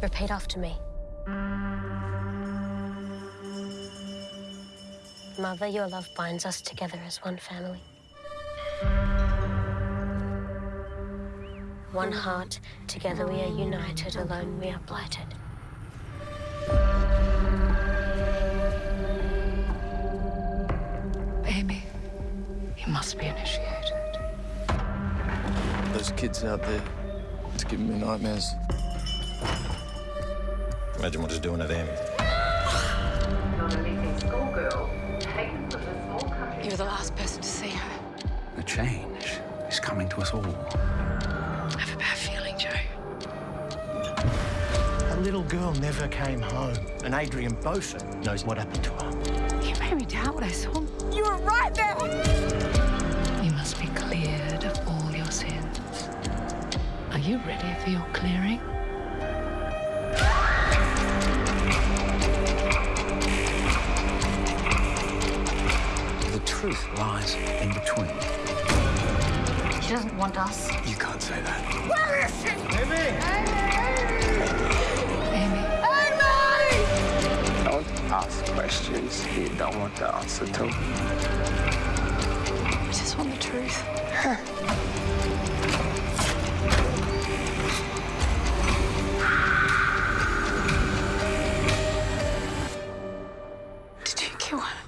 Repeat after me. Mother, your love binds us together as one family. One heart, together we are united, alone we are blighted. Amy, you must be initiated. Those kids out there, it's giving me nightmares. Imagine what it's doing at Amy. You were the last person to see her. The change is coming to us all. I have a bad feeling, Joe. A little girl never came home, and Adrian Beaufort knows what happened to her. You made me doubt what I saw. You were right there! You must be cleared of all your sins. Are you ready for your clearing? truth lies in between. She doesn't want us. You can't say that. Where is she? Amy! Amy! Amy! Don't ask questions you don't want the answer to. I just want the truth. Did you kill her?